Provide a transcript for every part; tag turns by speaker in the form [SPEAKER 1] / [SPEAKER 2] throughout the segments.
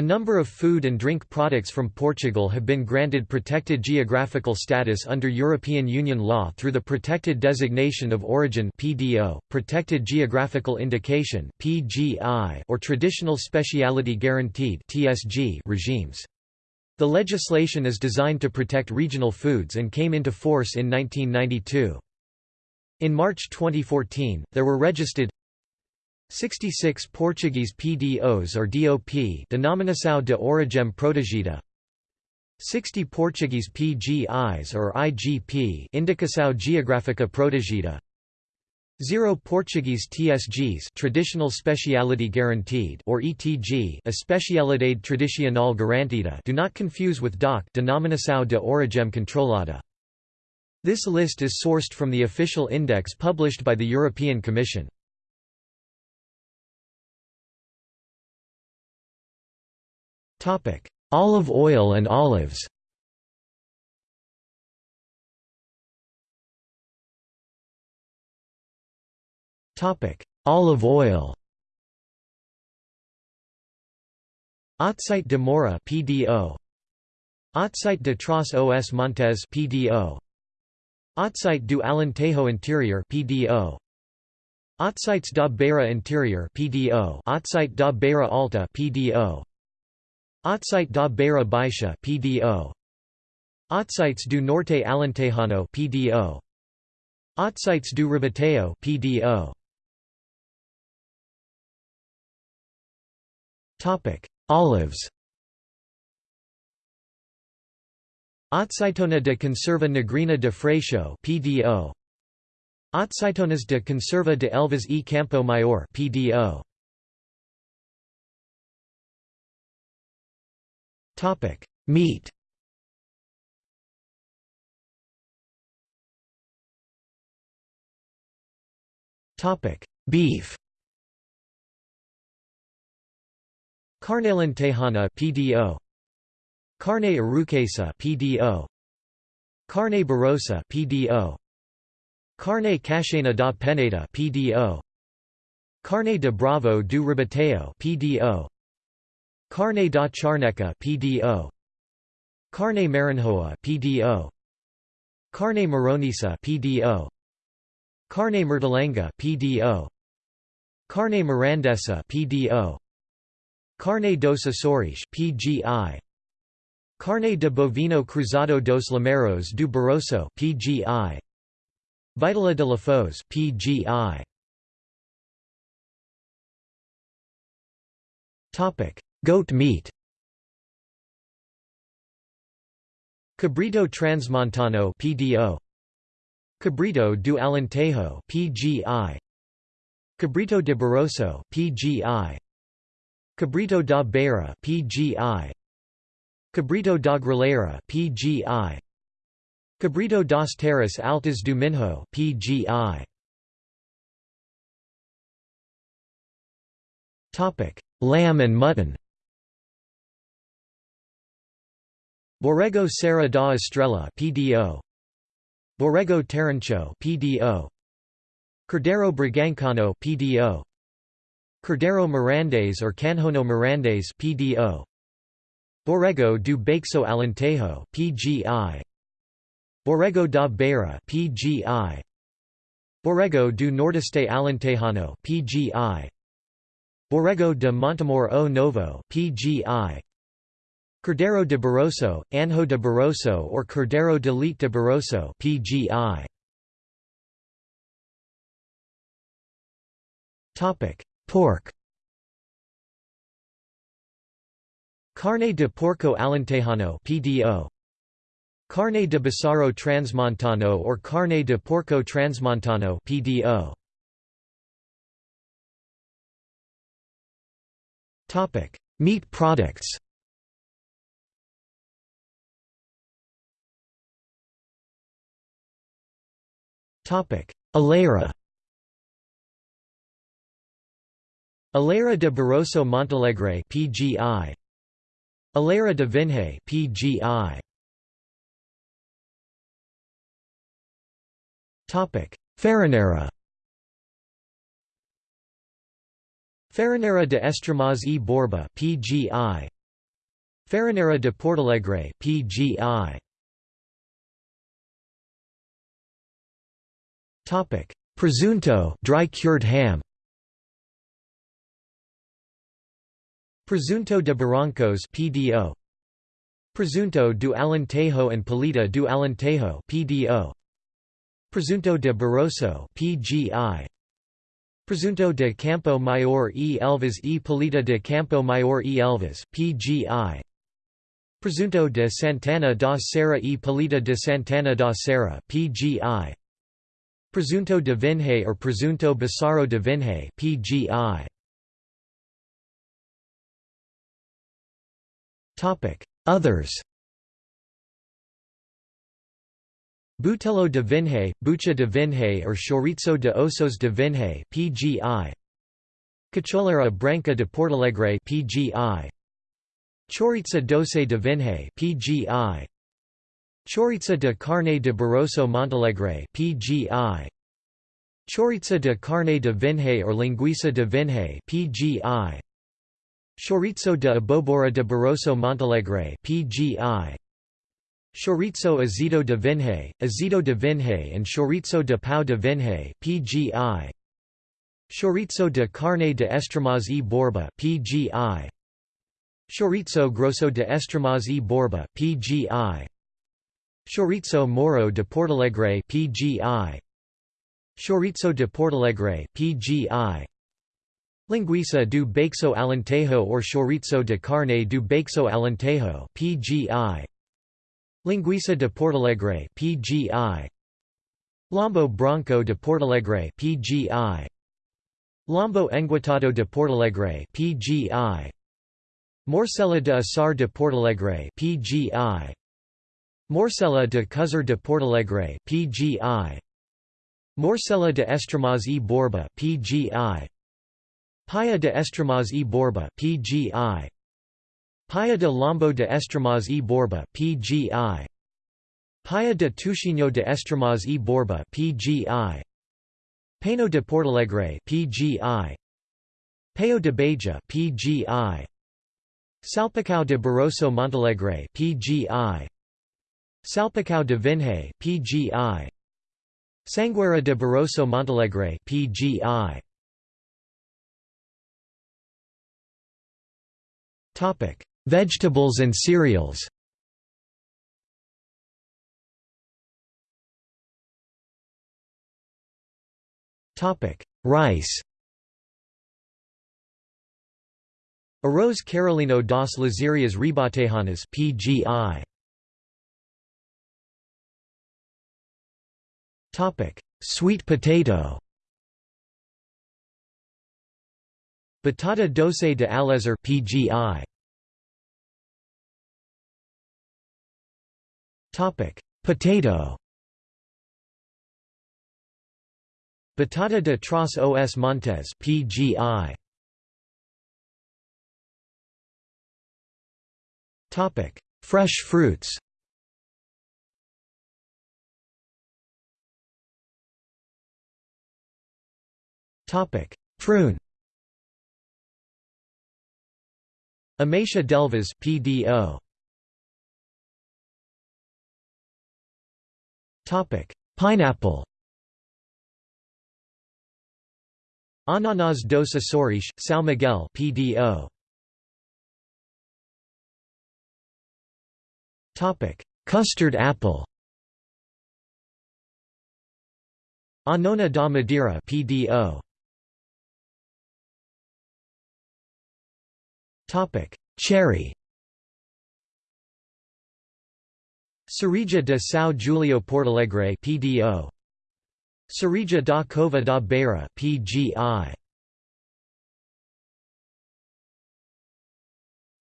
[SPEAKER 1] A number of food and drink products from Portugal have been granted protected geographical status under European Union law through the Protected Designation of Origin (PDO), Protected Geographical Indication (PGI), or Traditional Speciality Guaranteed (TSG) regimes. The legislation is designed to protect regional foods and came into force in 1992. In March 2014, there were registered 66 Portuguese PDOs or DOP Denominação de Origem Protegida. 60 Portuguese PGIs or IGP Indicação Geográfica Protegida. 0 Portuguese TSGs Traditional Speciality Guaranteed or ETG Especialidade Tradicional Garantida do not confuse with DOC Denominação de Origem Controlada. This list is sourced from the official index published by the European Commission
[SPEAKER 2] Olive oil and olives. Topic: Olive oil.
[SPEAKER 1] Azeite de Moura PDO. Azeite de Trás os Montes PDO. Azeite do Alentejo Interior PDO. Azeites da Beira Interior PDO. Azeite da Beira Alta PDO. Azeite da Beira Baixa PDO Azeites do Norte Alentejano PDO Azeites do Ribatejo PDO
[SPEAKER 2] Topic Olives.
[SPEAKER 1] Azeitona de Conserva Negrinha de Freixo PDO Azeitonas de Conserva de Elvas e Campo Maior PDO
[SPEAKER 2] Topic: Meat. Topic: Beef.
[SPEAKER 1] Carne Tejana PDO. Carne Arouquesa PDO. Carne Barrosã PDO. Carne Cachena da Peneda PDO. Carne de Bravo do Ribatejo PDO. Carne da Charneca PDO Carne Marinhoa PDO Carne Maronesa PDO Carne Mertolenga PDO Carne Mirandesa PDO Carne dos Açores PGI Carne de Bovino Cruzado dos Lameiros do Barroso PGI Vitela de Lafões PGI
[SPEAKER 2] Topic Goat meat.
[SPEAKER 1] Cabrito Transmontano PDO Cabrito do Alentejo PGI Cabrito de Barroso PGI Cabrito da Beira PGI Cabrito da Gralheira PGI Cabrito das Terras Altas do Minho PGI
[SPEAKER 2] Topic Lamb and mutton
[SPEAKER 1] Borrego Serra da Estrela PDO Borrego Terrincho PDO Cordeiro Bragançano PDO Cordeiro Mirandês or Canhono Mirandês PDO Borrego do Baixo Alentejo PGI Borrego da Beira PGI Borrego do Nordeste Alentejano PGI Borrego de Montemor o Novo PGI Cordeiro de Barroso, Anho de Barroso or Cordeiro de Leite de Barroso PGI.
[SPEAKER 2] Topic: Pork.
[SPEAKER 1] Carne de Porco Alentejano PDO. Carne de Bísaro Transmontano or Carne de Porco Transmontano PDO.
[SPEAKER 2] Topic: Meat products. Alheira
[SPEAKER 1] Alheira de Barroso Montalegre PGI Alheira de Vinhais PGI
[SPEAKER 2] Topic. Farinheira.
[SPEAKER 1] Farinheira de Estremoz e Borba PGI Farinheira de Portalegre PGI
[SPEAKER 2] Topic. Presunto dry cured ham.
[SPEAKER 1] Presunto de Barrancos PDO Presunto do Alentejo and Paleta do Alentejo PDO Presunto de Barroso PGI Presunto de Campo Maior e Elvas e Paleta de Campo Maior e Elvas PGI Presunto de Santana da Serra e Paleta de Santana da Serra PGI Presunto de Vinhais or Presunto Bísaro de Vinhais PGI
[SPEAKER 2] Topic Others.
[SPEAKER 1] Butelo de Vinhais, Bucha de Vinhais or Chouriço de Ossos de Vinhais PGI Cacholeira Branca de Portalegre PGI Chouriça doce de Vinhais PGI Chouriça de carne de Barroso Montalegre PGI Chouriça de carne de Vinhais or Linguiça de Vinhais PGI Chouriço de Abóbora de Barroso Montalegre PGI Chouriço azedo de Vinhais, azedo de Vinhais and Chouriço de Pão de Vinhais PGI Chouriço de carne de Estremoz e Borba PGI Chouriço grosso de Estremoz e Borba PGI Chouriço Mouro de Portalegre PGI Chouriço de Portalegre PGI Linguiça do Baixo Alentejo or Chouriço de Carne do Baixo Alentejo PGI Linguiça de Portalegre PGI Lombo Branco de Portalegre PGI Lombo Enguitado de Portalegre PGI Morcela de Assar de Portalegre PGI Morcela de Cozer de Portalegre PGI Morcela de Estremoz e Borba PGI Paia de Estremoz e Borba PGI Paia de Lombo de Estremoz e Borba PGI Paia de Toucinho de Estremoz e Borba PGI Painho de Portalegre PGI Paio de Beja PGI Salpicão de Barroso Montalegre PGI Salpicão de Vinhais PGI Sangueira de Barroso Montalegre PGI
[SPEAKER 2] Topic Vegetables and cereals. Topic Rice.
[SPEAKER 1] Arroz Carolino das Lezírias Ribatejanas PGI
[SPEAKER 2] Sweet potato.
[SPEAKER 1] Batata doce de Aljezur PGI.
[SPEAKER 2] Topic: Potato.
[SPEAKER 1] Batata de Trás os Montes PGI.
[SPEAKER 2] Topic: Fresh fruits. Prune.
[SPEAKER 1] Ameixa d'Elvas PDO.
[SPEAKER 2] Topic: Pineapple.
[SPEAKER 1] Ananas dos Açores, São Miguel PDO.
[SPEAKER 2] Topic: Custard apple.
[SPEAKER 1] Anona da Madeira PDO.
[SPEAKER 2] Topic: Cherry.
[SPEAKER 1] Cereja de São Julião Portalegre PDO. Cereja da Cova da Beira PGI.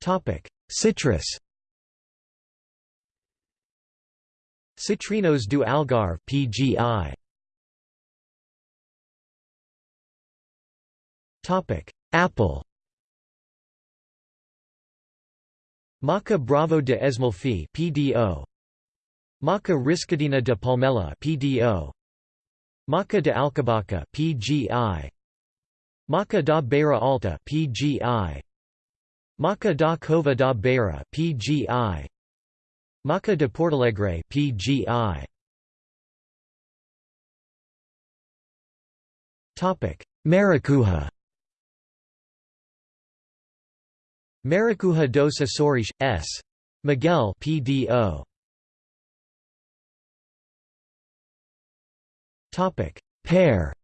[SPEAKER 2] Topic: Citrus.
[SPEAKER 1] Citrinos do Algarve PGI.
[SPEAKER 2] Topic: Apple.
[SPEAKER 1] Maçã Bravo de Esmolfe PDO Maçã Riscadinha de Palmela PDO Maçã de Alcobaça PGI Maçã da Beira Alta PGI Maçã da Cova da Beira PGI Maçã de Portalegre PGI
[SPEAKER 2] Topic Maracuja
[SPEAKER 1] Maracuja dos Açores S. Miguel PDO
[SPEAKER 2] Topic. Pear.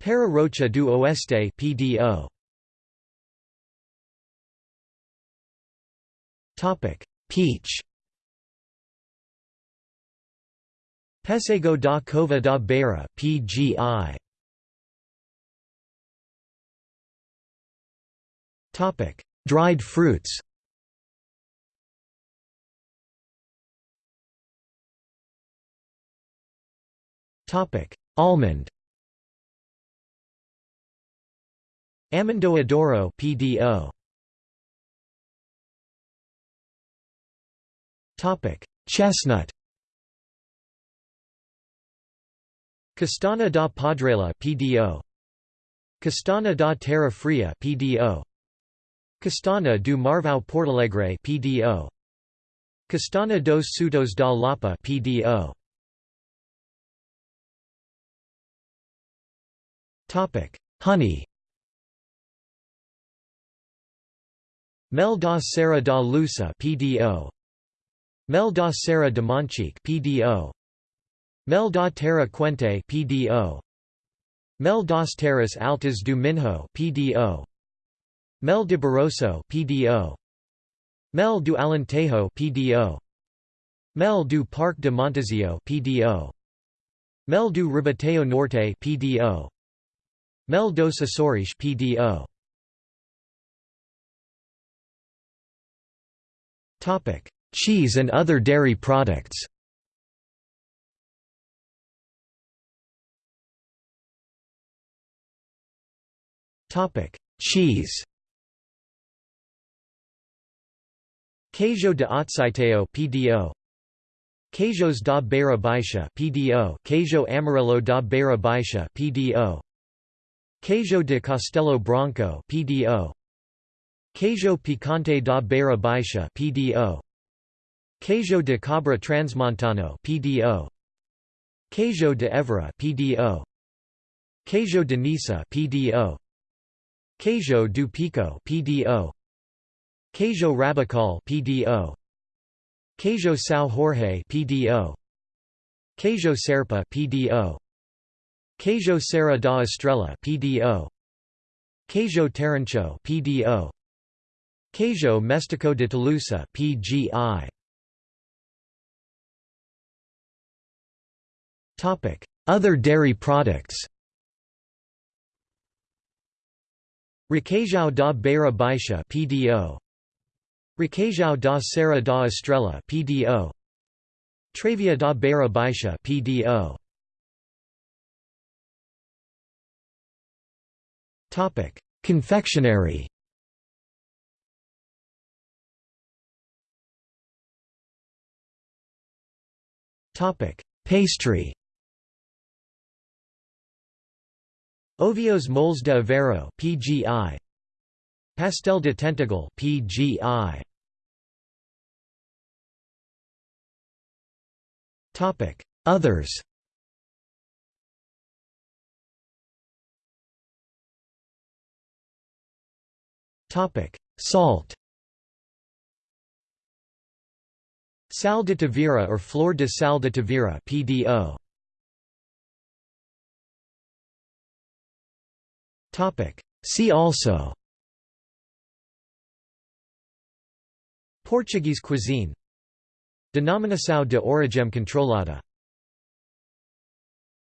[SPEAKER 1] Pera Rocha do Oeste PDO
[SPEAKER 2] Topic. Peach.
[SPEAKER 1] Pessego da Cova da Beira PGI
[SPEAKER 2] Topic. Dried fruits. Topic. Almond.
[SPEAKER 1] Amendoa PDO
[SPEAKER 2] Topic. Chestnut.
[SPEAKER 1] Castanha da Padrela PDO Castanha da Terra Fria PDO Castanha do Marvão Portalegre PDO Castanha dos Soutos da Lapa PDO
[SPEAKER 2] Topic Honey.
[SPEAKER 1] Mel da Serra da Lousã PDO Mel da Serra de Monchique PDO Mel da Terra Quente PDO Mel das Terras Altas do Minho PDO Mel de Barroso PDO Mel do Alentejo PDO Mel do Parque de Montesinho PDO Mel do Ribatejo Norte PDO Mel dos Açores PDO
[SPEAKER 2] Topic: Cheese and other dairy products. Topic: Cheese.
[SPEAKER 1] Queijo de Azeitão PDO Queijos da Beira Baixa PDO Queijo Amarelo da Beira Baixa PDO Queijo de Castelo Branco PDO Queijo Picante da Beira Baixa PDO Queijo de Cabra Transmontano PDO Queijo de Évora PDO Queijo de Nisa PDO Queijo do Pico PDO Queijo Rabaçal PDO Queijo São Jorge PDO Queijo Serpa PDO Queijo Serra da Estrela PDO Queijo Terrincho PDO Queijo Mestiço de Tolosa PGI
[SPEAKER 2] Topic Other dairy products.
[SPEAKER 1] Requeijão da Beira Baixa PDO Requeijão da Serra da Estrela PDO Travia da Beira Baixa PDO
[SPEAKER 2] Topic Confectionery. Topic Pastry.
[SPEAKER 1] Ovos Moles de Aveiro PGI Pastel de Tentúgal PGI
[SPEAKER 2] Others Topic. Salt
[SPEAKER 1] Sal de Tavira or Flor de Sal de Tavira PDO
[SPEAKER 2] Topic. See also
[SPEAKER 1] Portuguese cuisine Denominação de origem controlada